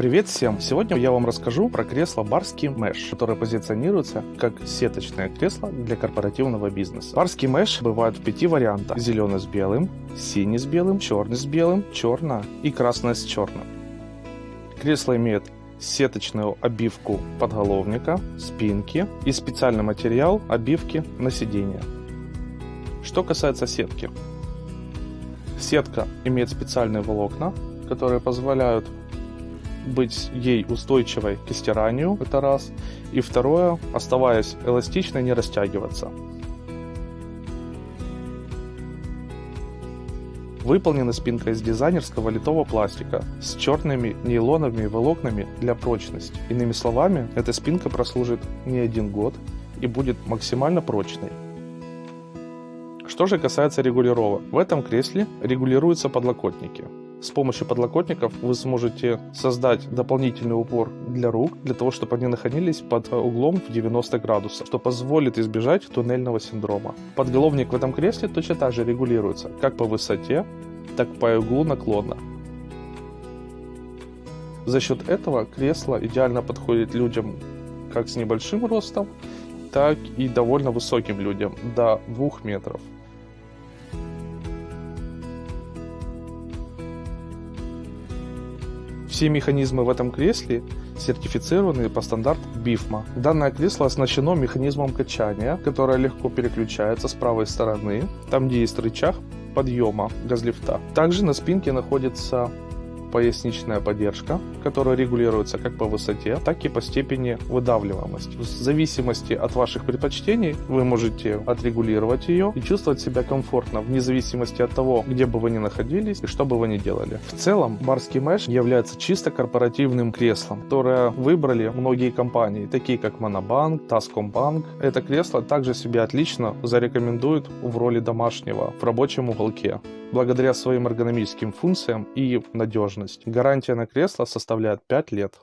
Привет всем! Сегодня я вам расскажу про кресло Барский Mesh, которое позиционируется как сеточное кресло для корпоративного бизнеса. Барский Mesh бывает в пяти вариантах. Зеленый с белым, синий с белым, черный с белым, черное и красное с черным. Кресло имеет сеточную обивку подголовника, спинки и специальный материал обивки на сиденье. Что касается сетки. Сетка имеет специальные волокна, которые позволяют быть ей устойчивой к стиранию, это раз. И второе, оставаясь эластичной, не растягиваться. Выполнена спинка из дизайнерского литого пластика с черными нейлоновыми волокнами для прочности. Иными словами, эта спинка прослужит не один год и будет максимально прочной. Что же касается регулировок, в этом кресле регулируются подлокотники. С помощью подлокотников вы сможете создать дополнительный упор для рук, для того, чтобы они находились под углом в 90 градусов, что позволит избежать туннельного синдрома. Подголовник в этом кресле точно так же регулируется, как по высоте, так по углу наклона. За счет этого кресло идеально подходит людям как с небольшим ростом, так и довольно высоким людям, до 2 метров. Все механизмы в этом кресле сертифицированы по стандарту BIFMA. Данное кресло оснащено механизмом качания, которое легко переключается с правой стороны, там где есть рычаг подъема газлифта. Также на спинке находится поясничная поддержка, которая регулируется как по высоте, так и по степени выдавливаемости. В зависимости от ваших предпочтений вы можете отрегулировать ее и чувствовать себя комфортно, вне зависимости от того, где бы вы ни находились и что бы вы ни делали. В целом, барский меш является чисто корпоративным креслом, которое выбрали многие компании, такие как Монобанк, Таскомбанк. Это кресло также себя отлично зарекомендует в роли домашнего в рабочем уголке благодаря своим эргономическим функциям и надежности. Гарантия на кресло составляет 5 лет.